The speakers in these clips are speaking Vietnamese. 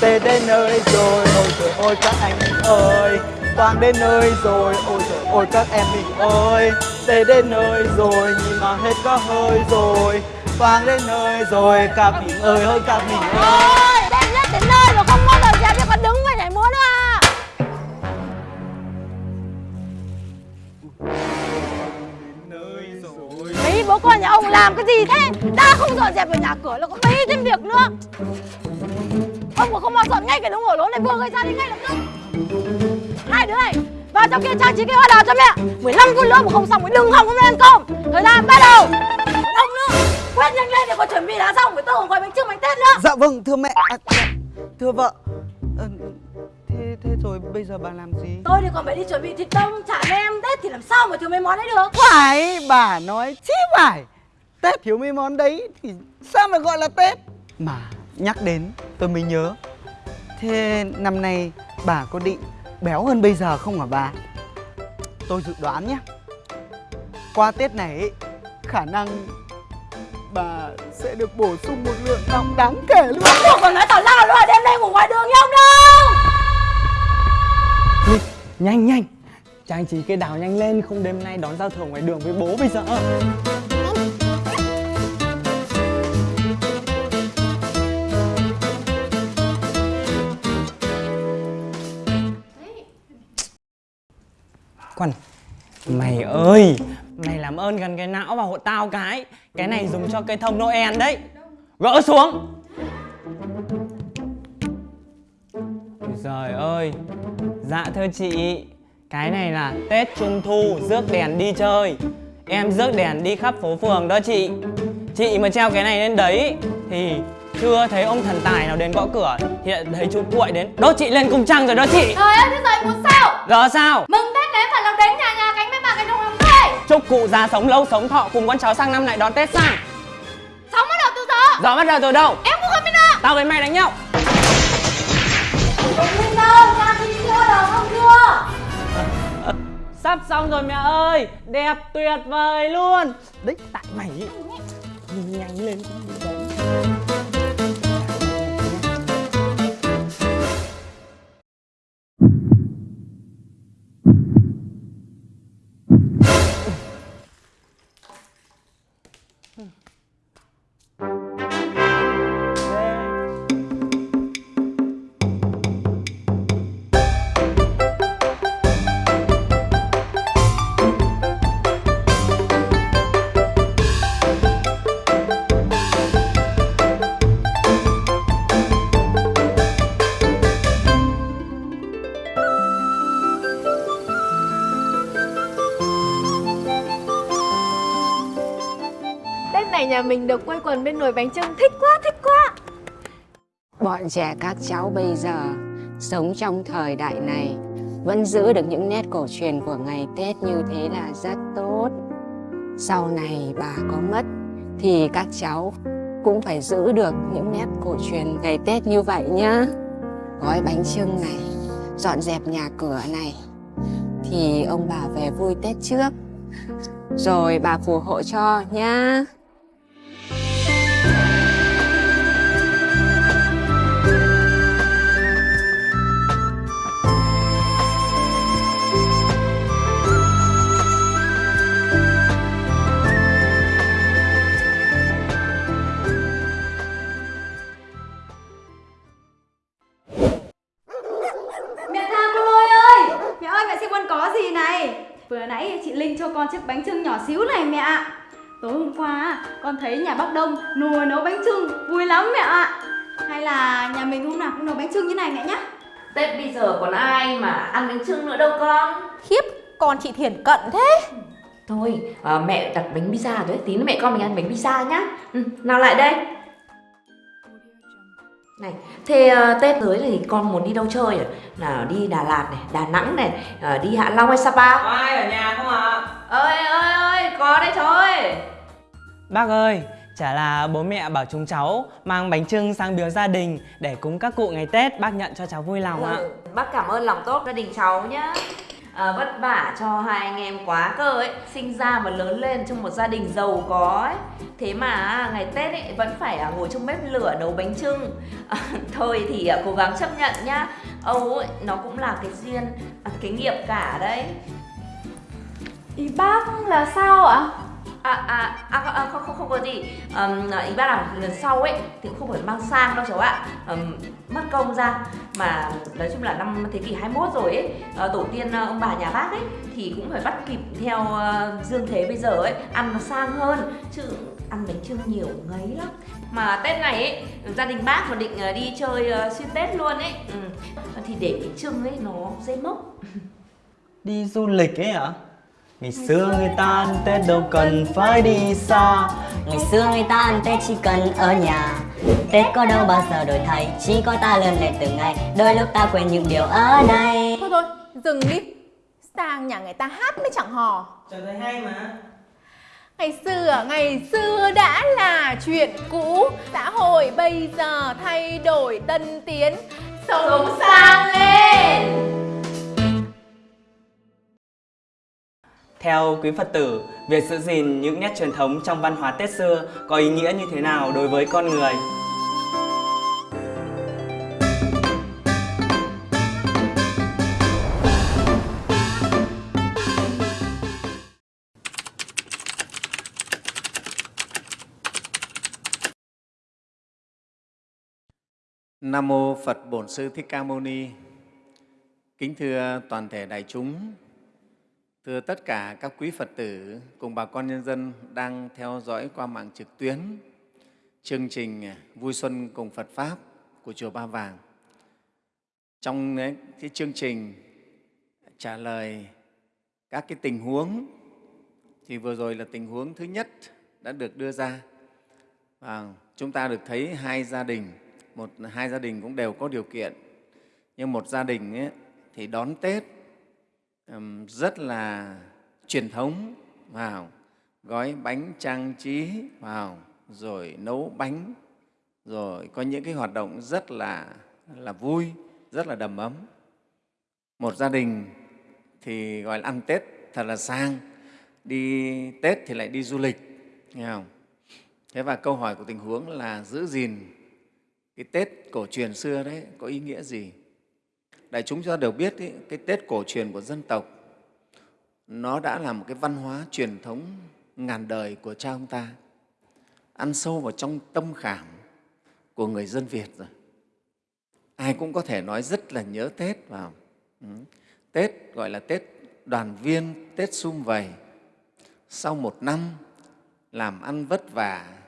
Tết đến nơi rồi ôi trời ơi các anh mình ơi. Quang đến nơi rồi ôi trời ơi các em mình ơi. Tết đến nơi rồi nhìn mà hết có hơi rồi. Quang đến nơi rồi các mình ơi ơi các mình ơi. Ôi, nhất đến nơi mà không bao giờ dẹp thì còn đứng vậy nhảy muốn à Đấy, bố con nhà ông làm cái gì thế? Ta không dọn dẹp ở nhà cửa là có mấy thêm việc nữa. Ông mà không mau dọn ngay cái đống hổ lốn này vừa gây ra đi ngay lập tức. Hai đứa này, vào trong kia trang trí cái hoa đào cho mẹ. 15 phút nữa mà không xong thì đừng hòng nay ăn cơm. Thời gian bắt đầu. Còn ông nữa, quét nhanh lên để còn chuẩn bị đã xong. Phải tôi gói bánh trưng bánh tết nữa. Dạ vâng thưa mẹ. À, Thưa vợ. Ờ, Thế thế rồi bây giờ bà làm gì? Tôi thì còn phải đi chuẩn bị thịt đông trả với em Tết thì làm sao mà thiếu mấy món đấy được? Phải bà nói chí phải. Tết thiếu mấy món đấy thì sao mà gọi là Tết? Mà nhắc đến tôi mới nhớ. Thế năm nay bà có định béo hơn bây giờ không hả bà? Tôi dự đoán nhé. Qua Tết này ấy, khả năng bà sẽ được bổ sung một lượng nọng đáng kể luôn. Tôi còn nói tào lao luôn đêm nay ngủ ngoài đường nhau đâu Nhanh nhanh. Trang trí cây đào nhanh lên Không đêm nay đón giao thừa ngoài đường với bố bây giờ Quan Mày ơi Mày làm ơn gần cái não vào hộ tao cái. Cái này dùng cho cây thông Noel đấy. Gỡ xuống. Trời ơi. Dạ thưa chị Cái này là Tết Trung Thu rước đèn đi chơi. Em rước đèn đi khắp phố phường đó chị. Chị mà treo cái này lên đấy Thì chưa thấy ông thần tài nào đến gõ cửa. Hiện thấy chú cuội đến. Đốt chị lên cung trăng rồi đó chị. Trời ơi thế giờ muốn sao? Giờ sao? Mừng Phải làm đến nhà nhà cánh với bà cái đồng hồng tươi Chúc cụ già sống lâu sống thọ cùng con cháu sang năm lại đón Tết sang Sống bắt đầu từ giờ. Giờ bắt đầu từ đâu? Em cũng không biết nữa Tao với mày đánh nhau. Biết đâu Ra thì chưa đâu không chưa Sắp xong rồi mẹ ơi Đẹp tuyệt vời luôn. Đấy tại mày ý. Nhìn nhanh lên cũng nhà mình được quây quần bên nồi bánh trưng Thích quá thích quá Bọn trẻ các cháu bây giờ sống trong thời đại này vẫn giữ được những nét cổ truyền của ngày Tết như thế là rất tốt. Sau này bà có mất thì các cháu cũng phải giữ được những nét cổ truyền ngày Tết như vậy nhá. Gói bánh trưng này, dọn dẹp nhà cửa này thì ông bà về vui Tết trước. Rồi bà phù hộ cho nhá. Xíu này mẹ ạ. Tối hôm qua con thấy nhà bác Đông nùa nấu bánh trưng Vui lắm mẹ ạ. Hay là nhà mình hôm nào cũng nấu bánh trưng như này mẹ nhé Tết bây giờ còn ai mà ăn bánh trưng nữa đâu con. Khiếp, con chị Thiển cận thế. Thôi à, mẹ đặt bánh pizza rồi tí nữa mẹ con mình ăn bánh pizza nhá. Ừ, Nào lại đây Này, thế à, Tết tới thì con muốn đi đâu chơi à? Nào đi Đà Lạt này, Đà Nẵng này, à, đi Hạ Long hay Sapa Có ai ở nhà không ạ? Ơi ơi ơi, có đấy cháu ơi Bác ơi, chả là bố mẹ bảo chúng cháu mang bánh trưng sang biếu gia đình để cúng các cụ ngày Tết bác nhận cho cháu vui lòng ạ. ừ, Bác cảm ơn lòng tốt gia đình cháu nhá à, vất vả cho hai anh em quá cơ ấy. Sinh ra và lớn lên trong một gia đình giàu có ấy. Thế mà à, ngày tết ấy vẫn phải à, ngồi trong bếp lửa nấu bánh trưng à, ờ, thôi thì à, cố gắng chấp nhận nhá. Âu ấy nó cũng là cái duyên à, cái nghiệp cả đấy. Ý bác là sao ạ? À, à, à, à không, không, không có gì. Um, Ý bác là lần sau ấy thì cũng không phải mang sang đâu cháu ạ. Um, Mất công ra. Mà nói chung là năm thế kỷ 21 rồi ấy uh, Tổ tiên uh, ông bà nhà bác ấy Thì cũng phải bắt kịp theo uh, dương thế bây giờ ấy Ăn nó sang hơn. Chứ ăn bánh trưng nhiều ngấy lắm. Mà Tết này ấy Gia đình bác mà định uh, đi chơi uh, xuyên Tết luôn ấy. Ừ. Thì để bánh trưng ấy nó dễ mốc. Đi du lịch ấy hả? Ngày xưa người ta ăn Tết đâu cần phải đi xa. Ngày xưa người ta ăn Tết chỉ cần ở nhà. Tết có đâu bao giờ đổi thay Chỉ có ta lớn lên từng ngày. Đôi lúc ta quên những điều ở đây. Thôi thôi, dừng đi. Sang nhà người ta hát mới chẳng hò. Trời thấy hay mà. Ngày xưa, ngày xưa đã là chuyện cũ. Xã hội bây giờ thay đổi tân tiến. Sống sang lên Theo quý Phật tử, việc giữ gìn những nét truyền thống trong văn hóa Tết xưa có ý nghĩa như thế nào đối với con người? Nam mô Phật Bổn Sư Thích Ca Mâu Ni. Kính thưa toàn thể đại chúng, thưa tất cả các quý Phật tử cùng bà con nhân dân đang theo dõi qua mạng trực tuyến chương trình Vui Xuân cùng Phật Pháp của Chùa Ba Vàng. Trong cái chương trình trả lời các cái tình huống thì vừa rồi là tình huống thứ nhất đã được đưa ra và chúng ta được thấy hai gia đình một hai gia đình cũng đều có điều kiện nhưng một gia đình ấy, thì đón tết rất là truyền thống vào, gói bánh trang trí vào, rồi nấu bánh, rồi có những cái hoạt động rất là là vui, rất là đầm ấm. Một gia đình thì gọi là ăn tết thật là sang, đi tết thì lại đi du lịch, nghe không? Thế và câu hỏi của tình huống là giữ gìn cái tết cổ truyền xưa đấy có ý nghĩa gì? Đại chúng chúng ta đều biết ý, cái tết cổ truyền của dân tộc nó đã là một cái văn hóa truyền thống ngàn đời của cha ông ta ăn sâu vào trong tâm khảm của người dân việt rồi. Ai cũng có thể nói rất là nhớ tết vào. Ừ. tết gọi là tết đoàn viên tết sum vầy. Sau một năm làm ăn vất vả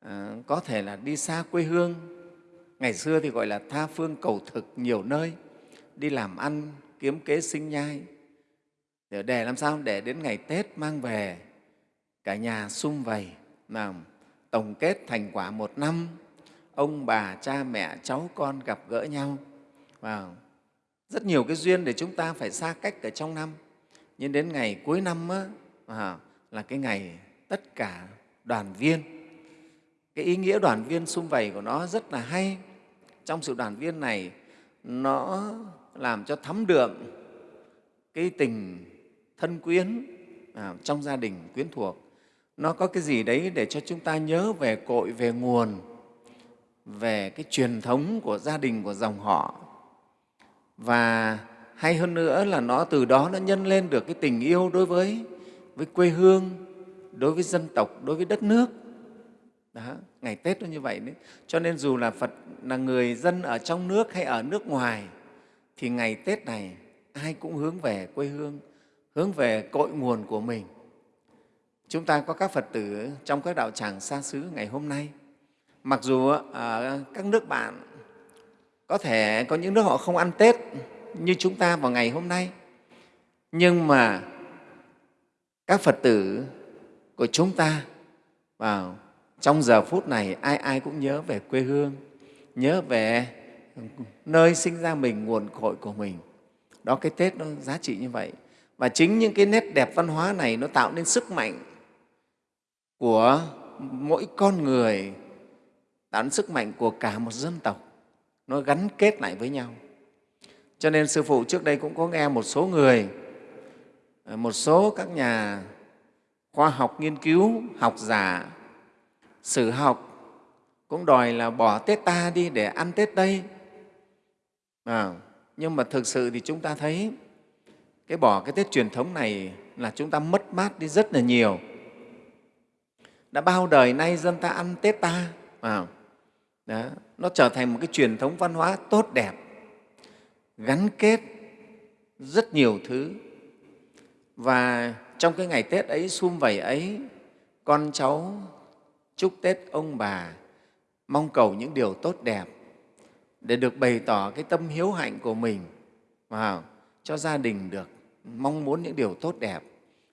à, có thể là đi xa quê hương. Ngày xưa thì gọi là tha phương cầu thực nhiều nơi đi làm ăn kiếm kế sinh nhai. Để, để làm sao? Để đến ngày tết mang về cả nhà sum vầy làm tổng kết thành quả một năm. Ông bà cha mẹ cháu con gặp gỡ nhau. Và rất nhiều cái duyên để chúng ta phải xa cách ở trong năm. Nhưng đến ngày cuối năm á, à, là cái ngày tất cả đoàn viên. Cái ý nghĩa đoàn viên sum vầy của nó rất là hay. Trong sự đoàn viên này nó làm cho thấm đượm cái tình thân quyến à, trong gia đình quyến thuộc. Nó có cái gì đấy để cho chúng ta nhớ về cội về nguồn về cái truyền thống của gia đình của dòng họ. Và hay hơn nữa là nó từ đó nó nhân lên được cái tình yêu đối với với quê hương đối với dân tộc đối với đất nước. Đó, ngày Tết nó như vậy đấy. Cho nên dù là Phật là người dân ở trong nước hay ở nước ngoài thì ngày Tết này ai cũng hướng về quê hương, hướng về cội nguồn của mình. Chúng ta có các Phật tử trong các đạo tràng xa xứ ngày hôm nay. Mặc dù ở các nước bạn có thể có những nước họ không ăn Tết như chúng ta vào ngày hôm nay, nhưng mà các Phật tử của chúng ta vào trong giờ phút này ai ai cũng nhớ về quê hương nhớ về nơi sinh ra mình nguồn cội của mình. Đó cái tết nó giá trị như vậy. Và chính những cái nét đẹp văn hóa này nó tạo nên sức mạnh của mỗi con người tạo nên sức mạnh của cả một dân tộc. Nó gắn kết lại với nhau. Cho nên sư phụ trước đây cũng có nghe một số người một số các nhà khoa học nghiên cứu, học giả, sử học cũng đòi là bỏ Tết ta đi để ăn Tết Tây. À, nhưng mà thực sự thì chúng ta thấy cái bỏ cái Tết truyền thống này là chúng ta mất mát đi rất là nhiều. Đã bao đời nay dân ta ăn Tết ta, à, đó, nó trở thành một cái truyền thống văn hóa tốt đẹp, gắn kết rất nhiều thứ. Và trong cái ngày Tết ấy, sum vầy ấy, con cháu chúc Tết ông bà, mong cầu những điều tốt đẹp để được bày tỏ cái tâm hiếu hạnh của mình. Vào cho gia đình được mong muốn những điều tốt đẹp.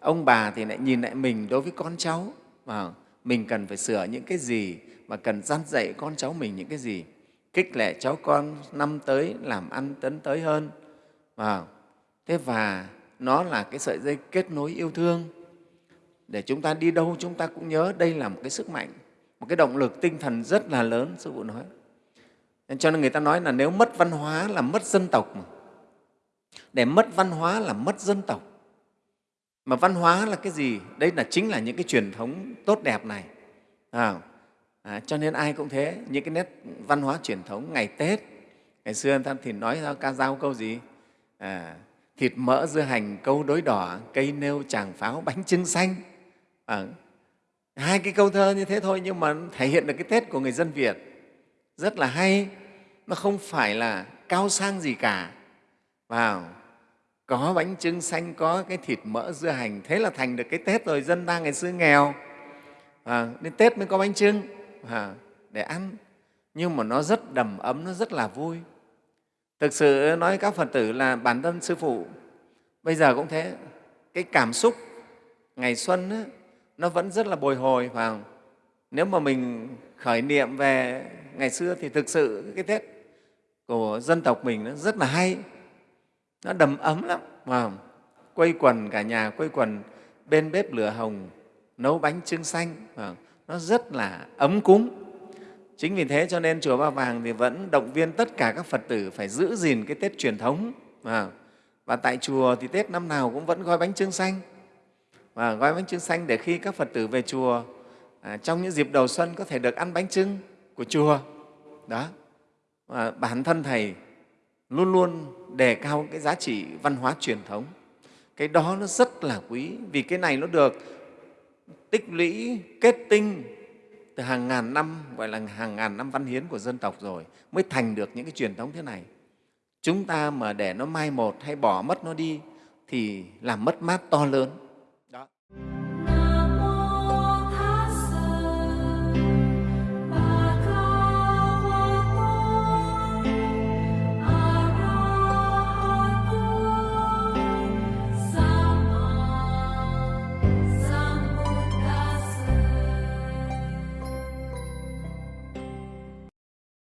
Ông bà thì lại nhìn lại mình đối với con cháu. Vào mình cần phải sửa những cái gì và cần dăn dạy con cháu mình những cái gì? Kích lệ cháu con năm tới làm ăn tấn tới hơn. Vào thế và nó là cái sợi dây kết nối yêu thương. Để chúng ta đi đâu chúng ta cũng nhớ đây là một cái sức mạnh, một cái động lực tinh thần rất là lớn, sư phụ nói cho nên người ta nói là nếu mất văn hóa là mất dân tộc mà. để mất văn hóa là mất dân tộc. Mà văn hóa là cái gì? Đấy là chính là những cái truyền thống tốt đẹp này. À, à, cho nên ai cũng thế. Những cái nét văn hóa truyền thống ngày tết. Ngày xưa người ta thì nói ra ca dao câu gì? À, thịt mỡ dưa hành câu đối đỏ cây nêu tràng pháo bánh trưng xanh. À, hai cái câu thơ như thế thôi nhưng mà thể hiện được cái tết của người dân việt. Rất là hay nó không phải là cao sang gì cả. Vào có bánh trưng xanh có cái thịt mỡ dưa hành thế là thành được cái tết rồi dân ta ngày xưa nghèo. À, đến tết mới có bánh trưng à, để ăn. Nhưng mà nó rất đầm ấm nó rất là vui. Thực sự nói các phật tử là bản thân sư phụ bây giờ cũng thế. Cái cảm xúc ngày xuân ấy, nó vẫn rất là bồi hồi vào nếu mà mình khởi niệm về ngày xưa thì thực sự cái tết của dân tộc mình nó rất là hay nó đầm ấm lắm vào quây quần cả nhà, quây quần bên bếp lửa hồng, nấu bánh trưng xanh vào. nó rất là ấm cúng chính vì thế cho nên chùa ba vàng thì vẫn động viên tất cả các phật tử phải giữ gìn cái tết truyền thống vào. và tại chùa thì tết năm nào cũng vẫn gói bánh trưng xanh và gói bánh trưng xanh để khi các phật tử về chùa à, trong những dịp đầu xuân có thể được ăn bánh trưng của chùa đó. Và bản thân thầy luôn luôn đề cao cái giá trị văn hóa truyền thống. Cái đó nó rất là quý vì cái này nó được tích lũy kết tinh từ hàng ngàn năm gọi là hàng ngàn năm văn hiến của dân tộc rồi mới thành được những cái truyền thống thế này. Chúng ta mà để nó mai một hay bỏ mất nó đi thì làm mất mát to lớn.